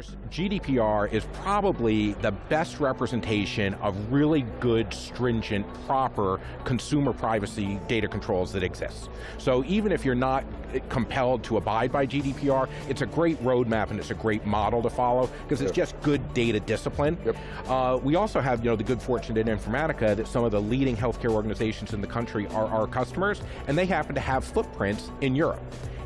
First, GDPR is probably the best representation of really good, stringent, proper consumer privacy data controls that exist. So even if you're not compelled to abide by GDPR, it's a great roadmap and it's a great model to follow because it's just good data discipline. Yep. Uh, we also have you know, the good fortune in Informatica that some of the leading healthcare organizations in the country are our customers and they happen to have footprints in Europe.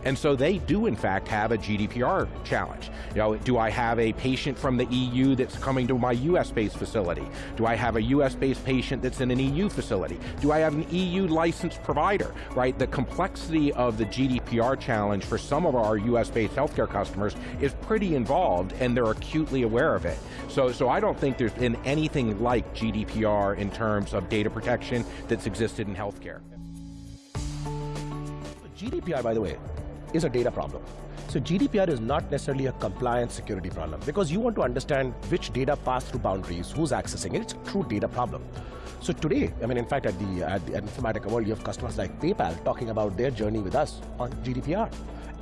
And so they do in fact have a GDPR challenge. You know, do I have a patient from the EU that's coming to my US-based facility? Do I have a US-based patient that's in an EU facility? Do I have an EU licensed provider, right? The complexity of the GDPR challenge for some of our US-based healthcare customers is pretty involved and they're acutely aware of it. So, so I don't think there's been anything like GDPR in terms of data protection that's existed in healthcare. GDPR, by the way, is a data problem. So GDPR is not necessarily a compliance security problem because you want to understand which data pass through boundaries, who's accessing it. It's a true data problem. So today, I mean, in fact, at the, at the Informatica World, you have customers like PayPal talking about their journey with us on GDPR.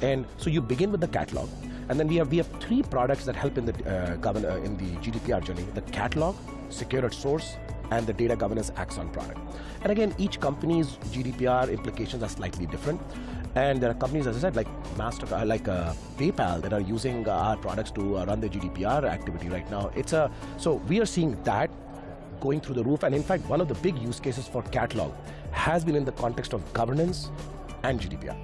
And so you begin with the catalog, and then we have, we have three products that help in the, uh, govern, uh, in the GDPR journey. The catalog, secure at source, and the data governance Axon product. And again, each company's GDPR implications are slightly different. And there are companies, as I said, like Mastercard, like uh, PayPal, that are using uh, our products to uh, run their GDPR activity right now. It's a so we are seeing that going through the roof. And in fact, one of the big use cases for catalog has been in the context of governance and GDPR.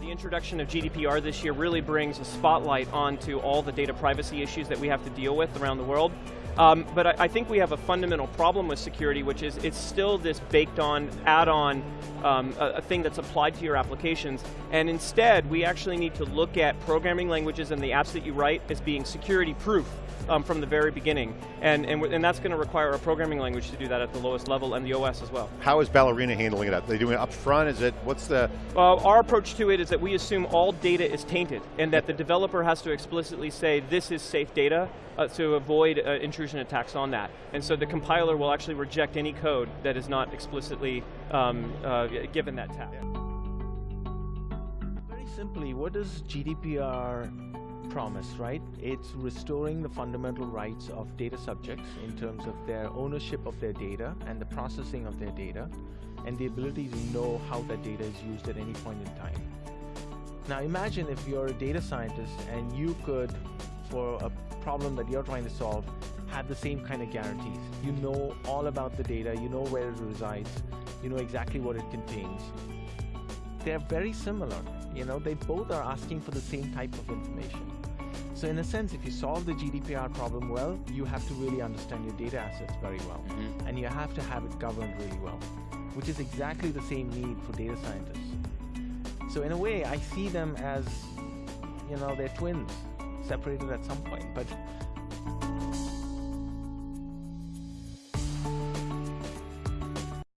The introduction of GDPR this year really brings a spotlight onto all the data privacy issues that we have to deal with around the world. Um, but I, I, think we have a fundamental problem with security, which is it's still this baked on, add-on um, a, a, thing that's applied to your applications. And instead, we actually need to look at programming languages and the apps that you write as being security proof um, from the very beginning. And, and, and that's going to require a programming language to do that at the lowest level and the OS as well. How is Ballerina handling it? Are they doing it up front? Is it, what's the? Uh, our approach to it is that we assume all data is tainted and that the developer has to explicitly say this is safe data uh, to avoid uh, intrusion attacks on that. And so the compiler will actually reject any code that is not explicitly um, uh, given that tag. Very simply, what does GDPR promise, right? It's restoring the fundamental rights of data subjects in terms of their ownership of their data and the processing of their data and the ability to know how that data is used at any point in time. Now imagine if you're a data scientist and you could, for a problem that you're trying to solve, have the same kind of guarantees. You know all about the data, you know where it resides, you know exactly what it contains. They're very similar, you know, they both are asking for the same type of information. So in a sense, if you solve the GDPR problem well, you have to really understand your data assets very well. Mm -hmm. And you have to have it governed really well, which is exactly the same need for data scientists. So in a way, I see them as, you know, they're twins, separated at some point. But